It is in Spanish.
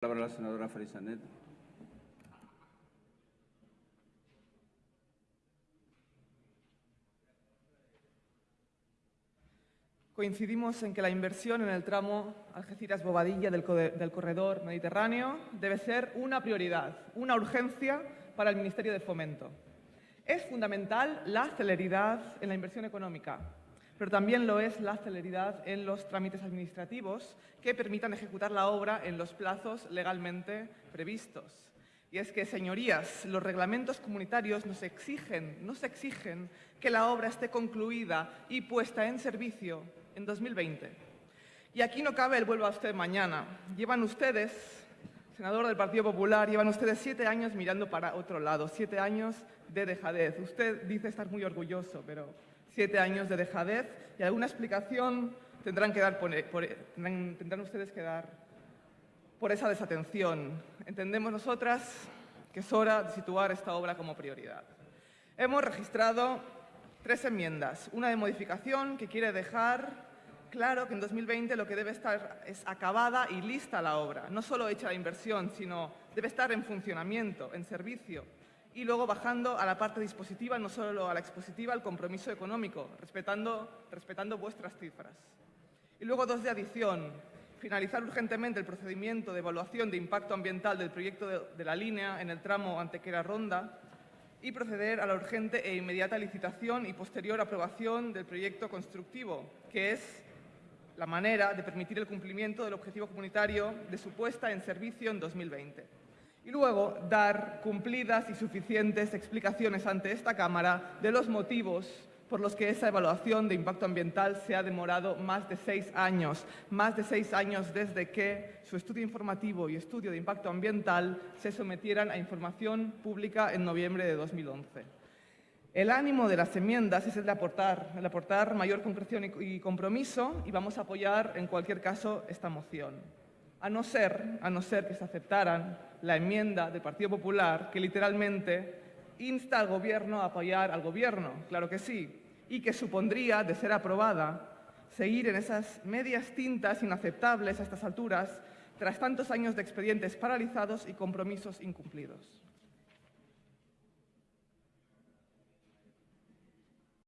Palabra la senadora Farisanet. Coincidimos en que la inversión en el tramo Algeciras-Bobadilla del, corredor mediterráneo debe ser una prioridad, una urgencia para el Ministerio de Fomento. Es fundamental la celeridad en la inversión económica, pero también lo es la celeridad en los trámites administrativos que permitan ejecutar la obra en los plazos legalmente previstos. Y es que, señorías, los reglamentos comunitarios nos exigen, nos exigen que la obra esté concluida y puesta en servicio en 2020. Y aquí no cabe el vuelva a usted mañana. Llevan ustedes, senador del Partido Popular, llevan ustedes siete años mirando para otro lado, siete años de dejadez. Usted dice estar muy orgulloso, pero siete años de dejadez y alguna explicación tendrán, que dar por, tendrán, ustedes que dar por esa desatención. Entendemos nosotras que es hora de situar esta obra como prioridad. Hemos registrado tres enmiendas. Una de modificación que quiere dejar claro que en 2020 lo que debe estar es acabada y lista la obra. No solo hecha la inversión, sino debe estar en funcionamiento, en servicio, y luego bajando a la parte dispositiva, no solo a la expositiva, al compromiso económico, respetando, respetando vuestras cifras. Y luego dos de adición, finalizar urgentemente el procedimiento de evaluación de impacto ambiental del proyecto de, de la línea en el tramo Antequera-Ronda y proceder a la urgente e inmediata licitación y posterior aprobación del proyecto constructivo, que es la manera de permitir el cumplimiento del objetivo comunitario de su puesta en servicio en 2020 y luego dar cumplidas y suficientes explicaciones ante esta Cámara de los motivos por los que esa evaluación de impacto ambiental se ha demorado más de seis años, más de seis años desde que su estudio informativo y estudio de impacto ambiental se sometieran a información pública en noviembre de 2011. El ánimo de las enmiendas es el de aportar, aportar mayor concreción y compromiso y vamos a apoyar en cualquier caso esta moción a no ser, a no ser que se aceptaran la enmienda del Partido Popular que literalmente insta al Gobierno a apoyar al Gobierno, claro que sí, y que supondría, de ser aprobada, seguir en esas medias tintas inaceptables a estas alturas tras tantos años de expedientes paralizados y compromisos incumplidos.